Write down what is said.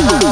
Ooh.